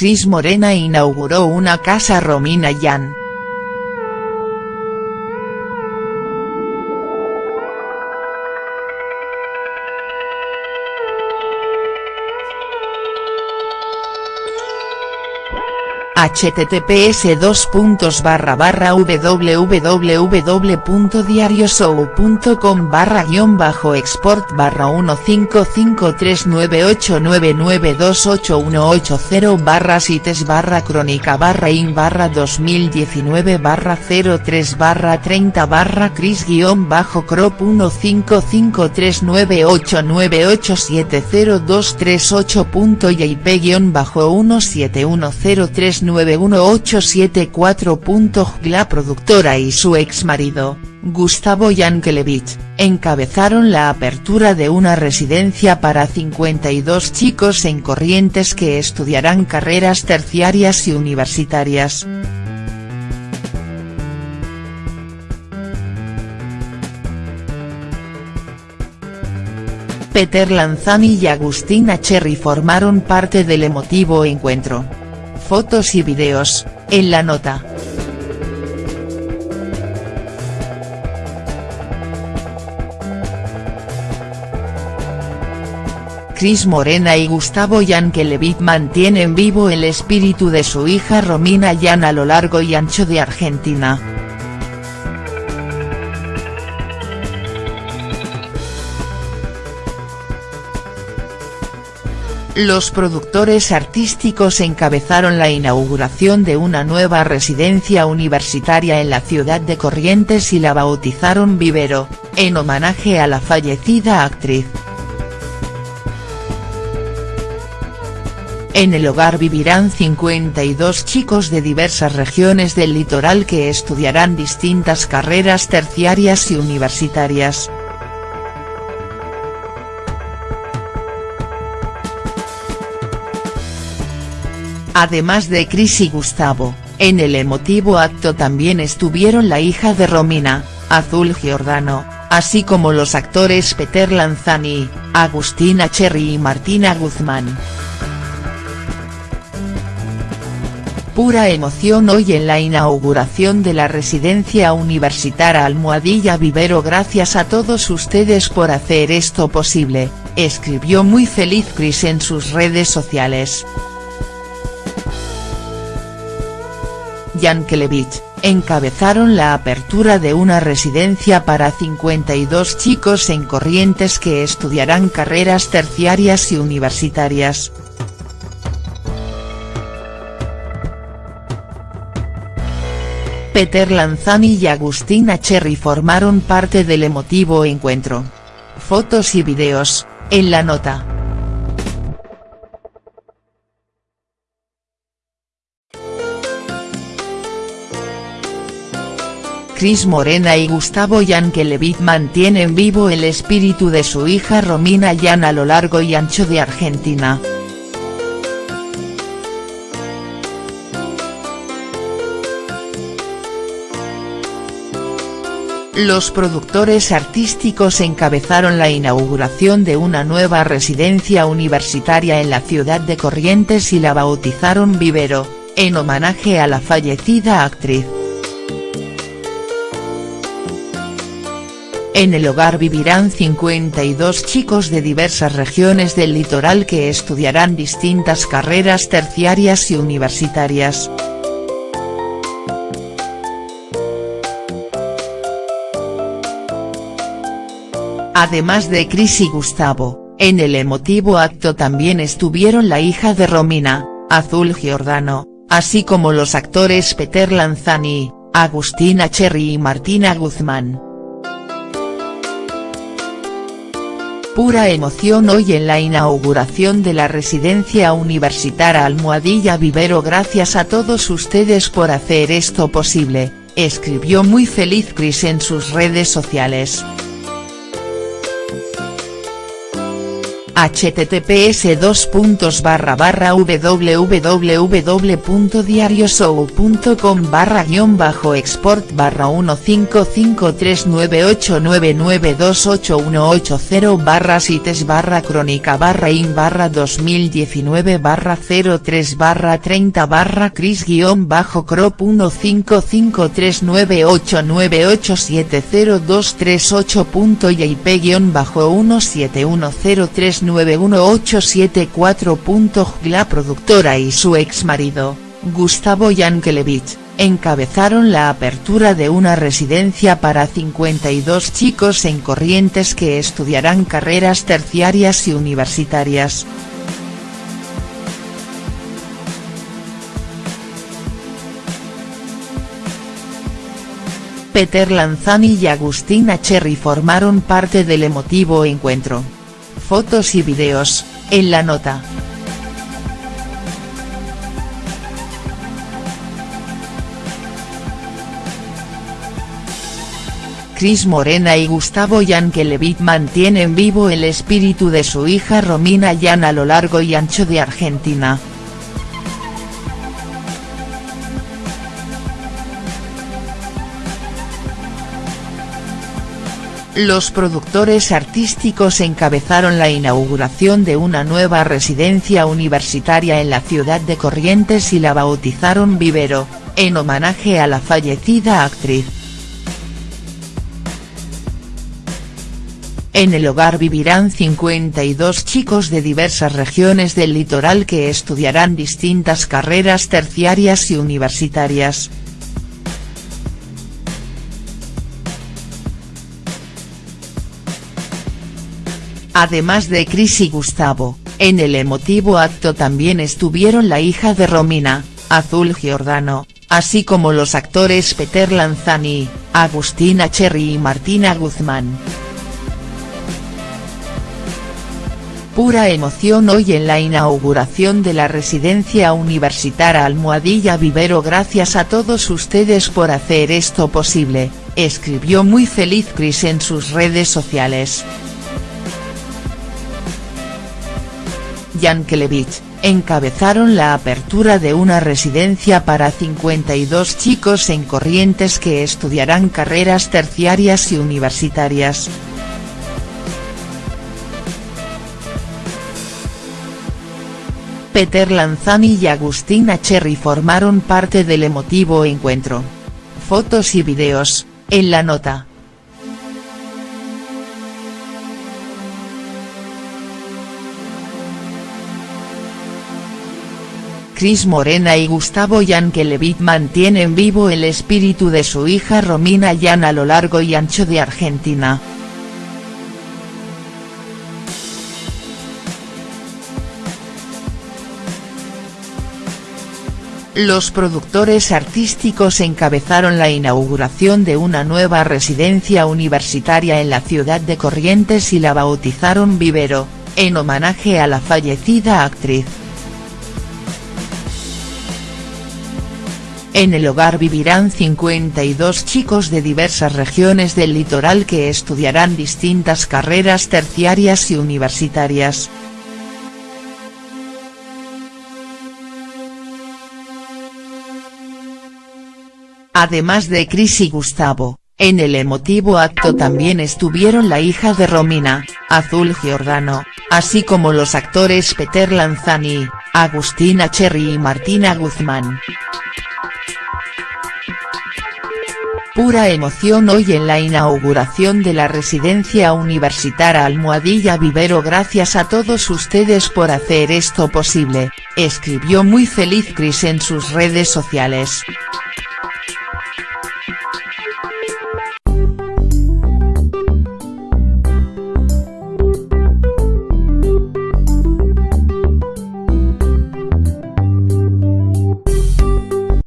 Cris Morena inauguró una casa Romina Yan. Https www.diarioshow.com barra guion bajo export barra 15539899281880 barra sites barra crónica barra in barra 2019 barra 03 barra 30 barra cris guion bajo crop 15539898702388.jp guion bajo 171039 91874. La productora y su ex marido, Gustavo Yankelevich, encabezaron la apertura de una residencia para 52 chicos en Corrientes que estudiarán carreras terciarias y universitarias. Peter Lanzani y Agustina Cherry formaron parte del emotivo encuentro fotos y videos, en la nota. Cris Morena y Gustavo Yankelevich mantienen vivo el espíritu de su hija Romina Yan a lo largo y ancho de Argentina. Los productores artísticos encabezaron la inauguración de una nueva residencia universitaria en la ciudad de Corrientes y la bautizaron Vivero, en homenaje a la fallecida actriz. En el hogar vivirán 52 chicos de diversas regiones del litoral que estudiarán distintas carreras terciarias y universitarias. Además de Cris y Gustavo, en el emotivo acto también estuvieron la hija de Romina, Azul Giordano, así como los actores Peter Lanzani, Agustina Cherry y Martina Guzmán. Pura emoción hoy en la inauguración de la residencia universitaria Almohadilla Vivero gracias a todos ustedes por hacer esto posible, escribió muy feliz Cris en sus redes sociales. Yankelevich, encabezaron la apertura de una residencia para 52 chicos en Corrientes que estudiarán carreras terciarias y universitarias. Peter Lanzani y Agustina Cherry formaron parte del emotivo encuentro. Fotos y videos, en la nota. Cris Morena y Gustavo Yankelevich mantienen vivo el espíritu de su hija Romina Yan a lo largo y ancho de Argentina. Los productores artísticos encabezaron la inauguración de una nueva residencia universitaria en la ciudad de Corrientes y la bautizaron Vivero, en homenaje a la fallecida actriz. En el hogar vivirán 52 chicos de diversas regiones del litoral que estudiarán distintas carreras terciarias y universitarias. Además de Cris y Gustavo, en el emotivo acto también estuvieron la hija de Romina, Azul Giordano, así como los actores Peter Lanzani, Agustina Cherry y Martina Guzmán. Pura emoción hoy en la inauguración de la residencia universitaria Almohadilla Vivero gracias a todos ustedes por hacer esto posible, escribió muy feliz Cris en sus redes sociales. Https dos www.diarioshow.com barra guion bajo export barra 15539899281880 barra sites barra crónica barra in barra 2019 barra 03 barra 30 barra cris guion bajo crop 1553989870238238.jp guion bajo 171039 91874. La productora y su ex marido, Gustavo Yankelevich, encabezaron la apertura de una residencia para 52 chicos en Corrientes que estudiarán carreras terciarias y universitarias. Peter Lanzani y Agustina Cherry formaron parte del emotivo encuentro fotos y videos, en la nota. Cris Morena y Gustavo Yankelevich mantienen vivo el espíritu de su hija Romina Yan a lo largo y ancho de Argentina. Los productores artísticos encabezaron la inauguración de una nueva residencia universitaria en la ciudad de Corrientes y la bautizaron Vivero, en homenaje a la fallecida actriz. En el hogar vivirán 52 chicos de diversas regiones del litoral que estudiarán distintas carreras terciarias y universitarias. Además de Cris y Gustavo, en el emotivo acto también estuvieron la hija de Romina, Azul Giordano, así como los actores Peter Lanzani, Agustina Cherry y Martina Guzmán. Pura emoción hoy en la inauguración de la residencia universitaria Almohadilla Vivero gracias a todos ustedes por hacer esto posible, escribió muy feliz Cris en sus redes sociales. Yankelevich, encabezaron la apertura de una residencia para 52 chicos en Corrientes que estudiarán carreras terciarias y universitarias. Peter Lanzani y Agustina Cherry formaron parte del emotivo encuentro. Fotos y videos, en la nota. Cris Morena y Gustavo Yankelevich mantienen vivo el espíritu de su hija Romina Yan a lo largo y ancho de Argentina. Los productores artísticos encabezaron la inauguración de una nueva residencia universitaria en la ciudad de Corrientes y la bautizaron Vivero, en homenaje a la fallecida actriz. En el hogar vivirán 52 chicos de diversas regiones del litoral que estudiarán distintas carreras terciarias y universitarias. Además de Cris y Gustavo, en el emotivo acto también estuvieron la hija de Romina, Azul Giordano, así como los actores Peter Lanzani, Agustina Cherry y Martina Guzmán. Pura emoción hoy en la inauguración de la residencia universitaria Almohadilla Vivero gracias a todos ustedes por hacer esto posible, escribió muy feliz Cris en sus redes sociales.